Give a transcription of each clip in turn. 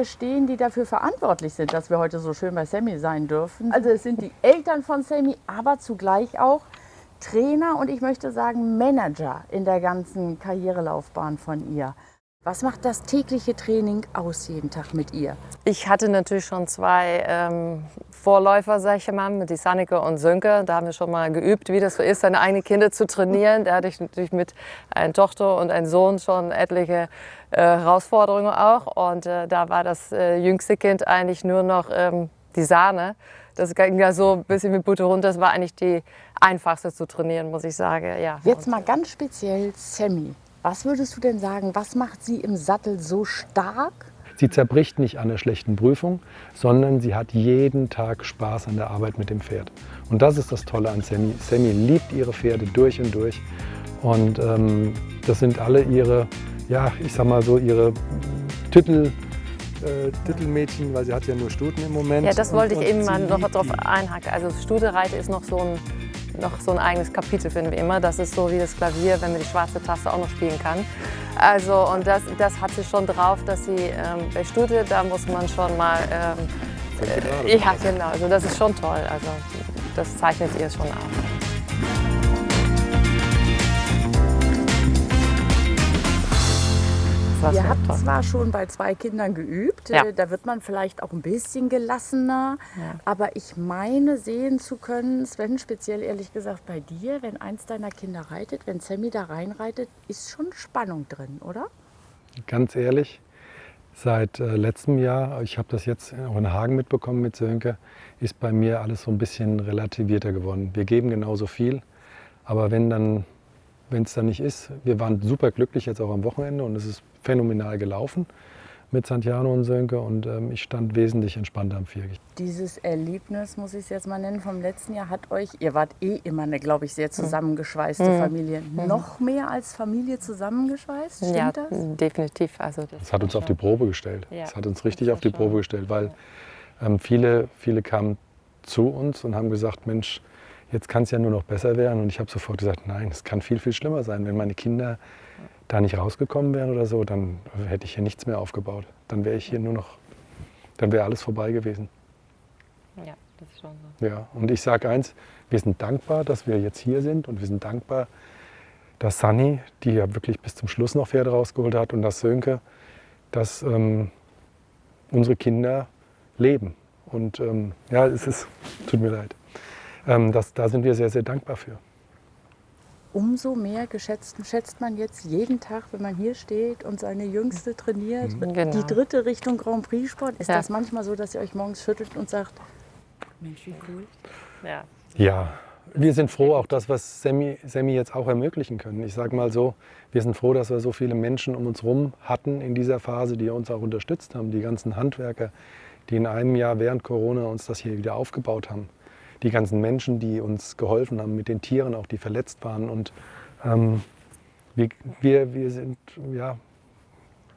hier stehen, die dafür verantwortlich sind, dass wir heute so schön bei Sammy sein dürfen. Also es sind die Eltern von Sammy, aber zugleich auch Trainer und ich möchte sagen Manager in der ganzen Karrierelaufbahn von ihr. Was macht das tägliche Training aus jeden Tag mit ihr? Ich hatte natürlich schon zwei ähm, Vorläufer, sag ich mal, mit die Sanneke und Sönke. Da haben wir schon mal geübt, wie das so ist, seine eigenen Kinder zu trainieren. Da hatte ich natürlich mit einer Tochter und einem Sohn schon etliche äh, Herausforderungen auch. Und äh, da war das äh, jüngste Kind eigentlich nur noch ähm, die Sahne. Das ging ja so ein bisschen mit Butter runter. Das war eigentlich die einfachste zu trainieren, muss ich sagen. Ja. Jetzt mal ganz speziell Sammy. Was würdest du denn sagen, was macht sie im Sattel so stark? Sie zerbricht nicht an der schlechten Prüfung, sondern sie hat jeden Tag Spaß an der Arbeit mit dem Pferd. Und das ist das Tolle an Sammy. Sammy liebt ihre Pferde durch und durch. Und ähm, das sind alle ihre, ja, ich sag mal so, ihre Titel, äh, Titelmädchen, weil sie hat ja nur Stuten im Moment. Ja, das wollte und, ich eben mal noch darauf einhaken. Also Studereite ist noch so ein noch so ein eigenes Kapitel, finden wir immer. Das ist so wie das Klavier, wenn man die schwarze Taste auch noch spielen kann. Also, und das, das hat sie schon drauf, dass sie ähm, bei Studie, da muss man schon mal... Ähm, äh, ja, genau. Also das ist schon toll. Also das zeichnet ihr schon aus. Was Ihr habt toll. zwar schon bei zwei Kindern geübt, ja. Äh, da wird man vielleicht auch ein bisschen gelassener, ja. aber ich meine sehen zu können, Sven, speziell ehrlich gesagt bei dir, wenn eins deiner Kinder reitet, wenn Sammy da reinreitet, ist schon Spannung drin, oder? Ganz ehrlich, seit äh, letztem Jahr, ich habe das jetzt auch in Hagen mitbekommen mit Sönke, ist bei mir alles so ein bisschen relativierter geworden. Wir geben genauso viel, aber wenn dann wenn es dann nicht ist. Wir waren super glücklich jetzt auch am Wochenende und es ist phänomenal gelaufen mit Santiano und Sönke und ähm, ich stand wesentlich entspannter am Viergich. Dieses Erlebnis, muss ich es jetzt mal nennen, vom letzten Jahr hat euch, ihr wart eh immer eine, glaube ich, sehr mhm. zusammengeschweißte mhm. Familie, mhm. noch mehr als Familie zusammengeschweißt, stimmt ja, das? definitiv. Also das, das hat uns auf die Probe gestellt. Ja, das hat uns richtig auf die Probe gestellt, weil ähm, viele, viele kamen zu uns und haben gesagt, Mensch, jetzt kann es ja nur noch besser werden. Und ich habe sofort gesagt, nein, es kann viel, viel schlimmer sein, wenn meine Kinder da nicht rausgekommen wären oder so, dann hätte ich hier nichts mehr aufgebaut. Dann wäre ich hier nur noch, dann wäre alles vorbei gewesen. Ja, das ist schon so. Ja, und ich sage eins, wir sind dankbar, dass wir jetzt hier sind und wir sind dankbar, dass Sunny, die ja wirklich bis zum Schluss noch Pferde rausgeholt hat und dass Sönke, dass ähm, unsere Kinder leben. Und ähm, ja, es ist, tut mir leid. Ähm, das, da sind wir sehr, sehr dankbar für umso mehr geschätzt, schätzt man jetzt jeden Tag, wenn man hier steht und seine Jüngste trainiert. Mhm. Genau. Die dritte Richtung Grand Prix Sport. Ist ja. das manchmal so, dass ihr euch morgens schüttelt und sagt, Mensch, wie cool? Ja. Ja, wir sind froh, auch das, was Sammy, Sammy jetzt auch ermöglichen können. Ich sage mal so, wir sind froh, dass wir so viele Menschen um uns herum hatten in dieser Phase, die uns auch unterstützt haben. Die ganzen Handwerker, die in einem Jahr während Corona uns das hier wieder aufgebaut haben die ganzen Menschen, die uns geholfen haben, mit den Tieren auch, die verletzt waren. Und ähm, wir, wir, wir, sind, ja,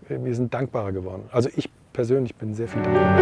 wir sind dankbarer geworden. Also ich persönlich bin sehr viel dankbarer.